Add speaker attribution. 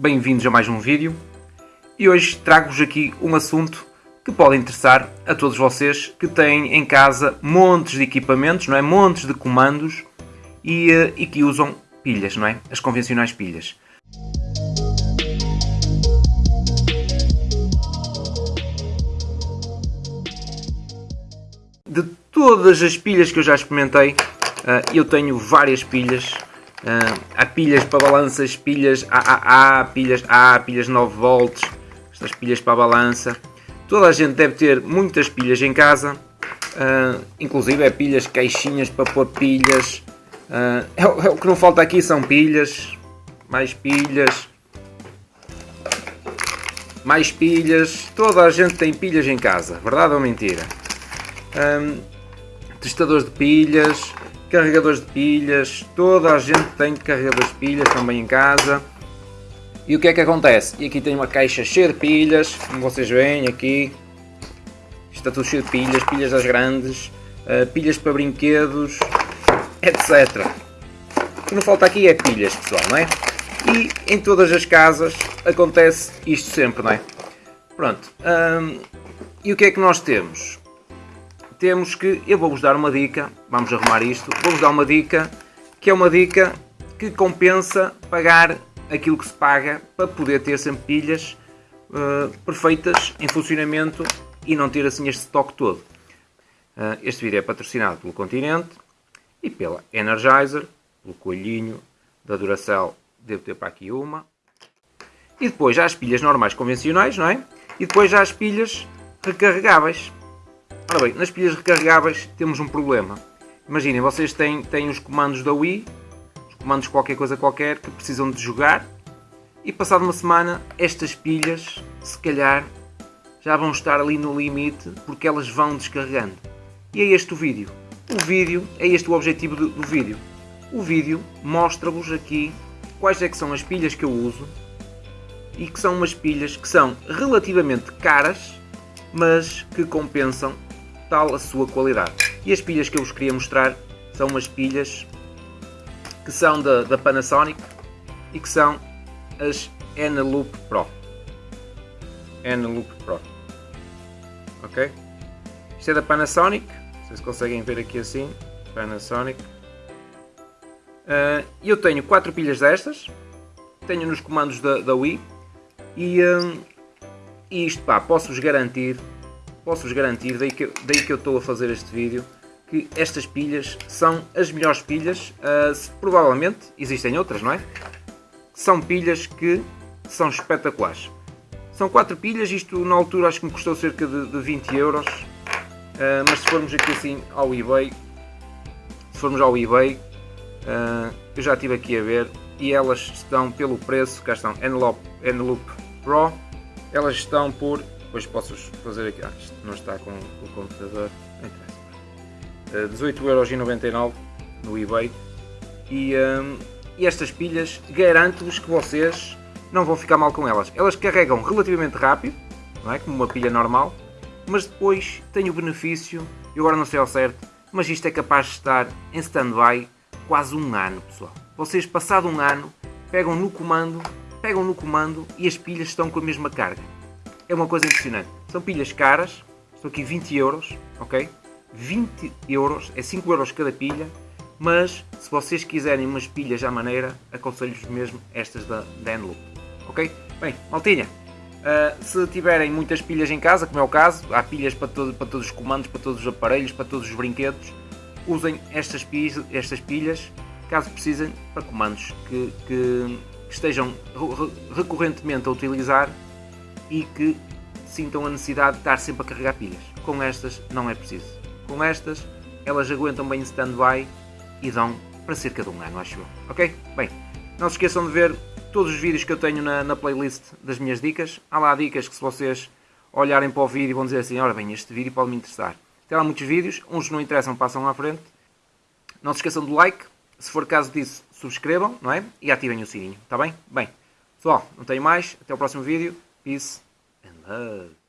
Speaker 1: bem-vindos a mais um vídeo e hoje trago-vos aqui um assunto que pode interessar a todos vocês que têm em casa montes de equipamentos, não é? montes de comandos e, eh, e que usam pilhas, não é? as convencionais pilhas. De todas as pilhas que eu já experimentei, eh, eu tenho várias pilhas Uh, há pilhas para balanças, pilhas AAA, pilhas A, pilhas 9 volts, estas pilhas para a balança. Toda a gente deve ter muitas pilhas em casa, uh, inclusive é pilhas, caixinhas para pôr pilhas. Uh, é, é, o que não falta aqui são pilhas, mais pilhas, mais pilhas. Toda a gente tem pilhas em casa, verdade ou mentira? Um, testadores de pilhas, carregadores de pilhas, toda a gente tem carregadores de pilhas também em casa. E o que é que acontece? E aqui tem uma caixa cheia de pilhas, como vocês veem aqui. Está tudo cheio de pilhas, pilhas das grandes, uh, pilhas para brinquedos, etc. O que não falta aqui é pilhas, pessoal, não é? E em todas as casas acontece isto sempre, não é? Pronto. Um, e o que é que nós temos? Temos que, eu vou-vos dar uma dica, vamos arrumar isto, vou-vos dar uma dica, que é uma dica que compensa pagar aquilo que se paga para poder ter sempre pilhas uh, perfeitas em funcionamento e não ter assim este estoque todo. Uh, este vídeo é patrocinado pelo Continente e pela Energizer, pelo coelhinho da Duracell, devo ter para aqui uma. E depois já as pilhas normais convencionais, não é? E depois já as pilhas recarregáveis. Ora bem, nas pilhas recarregáveis temos um problema. Imaginem, vocês têm, têm os comandos da Wii, os comandos qualquer coisa qualquer, que precisam de jogar, e passado uma semana, estas pilhas, se calhar, já vão estar ali no limite, porque elas vão descarregando. E é este o vídeo. O vídeo, é este o objetivo do, do vídeo. O vídeo mostra-vos aqui quais é que são as pilhas que eu uso, e que são umas pilhas que são relativamente caras, mas que compensam tal a sua qualidade. E as pilhas que eu vos queria mostrar são umas pilhas que são da, da Panasonic e que são as Eneloop Pro. Eneloop Pro. Ok? Isto é da Panasonic. Vocês conseguem ver aqui assim. Panasonic. Uh, eu tenho quatro pilhas destas. Tenho nos comandos da, da Wii. E, um, e isto, pá, posso-vos garantir posso-vos garantir, daí que, daí que eu estou a fazer este vídeo, que estas pilhas são as melhores pilhas, uh, provavelmente existem outras, não é? São pilhas que são espetaculares. São quatro pilhas, isto na altura acho que me custou cerca de, de 20 euros, uh, mas se formos aqui assim ao eBay, se formos ao eBay, uh, eu já estive aqui a ver, e elas estão pelo preço, cá estão, Enloop Pro, elas estão por depois posso fazer aqui. Ah, isto não está com o computador. Não interessa. Uh, 18,99€ no eBay. E, um, e estas pilhas garanto-vos que vocês não vão ficar mal com elas. Elas carregam relativamente rápido, não é? Como uma pilha normal, mas depois tem o benefício, eu agora não sei ao certo, mas isto é capaz de estar em stand-by quase um ano, pessoal. Vocês, passado um ano, pegam no comando, pegam no comando e as pilhas estão com a mesma carga é uma coisa impressionante. São pilhas caras, estão aqui 20 euros, ok? 20 euros, é 5 euros cada pilha, mas se vocês quiserem umas pilhas à maneira, aconselho-vos mesmo estas da Denloop, ok? Bem, maltinha, uh, se tiverem muitas pilhas em casa, como é o caso, há pilhas para, todo, para todos os comandos, para todos os aparelhos, para todos os brinquedos, usem estas pilhas, estas pilhas caso precisem para comandos que, que, que estejam recorrentemente a utilizar e que sintam a necessidade de estar sempre a carregar pilhas. Com estas não é preciso. Com estas elas aguentam bem em stand-by e dão para cerca de um ano, acho eu. Ok? Bem, não se esqueçam de ver todos os vídeos que eu tenho na, na playlist das minhas dicas. Há lá dicas que se vocês olharem para o vídeo vão dizer assim, ora bem, este vídeo pode me interessar. Tem lá muitos vídeos, uns não interessam, passam à frente. Não se esqueçam do like, se for caso disso, subscrevam, não é? E ativem o sininho, está bem? Bem, pessoal, não tenho mais, até o próximo vídeo. peace and love.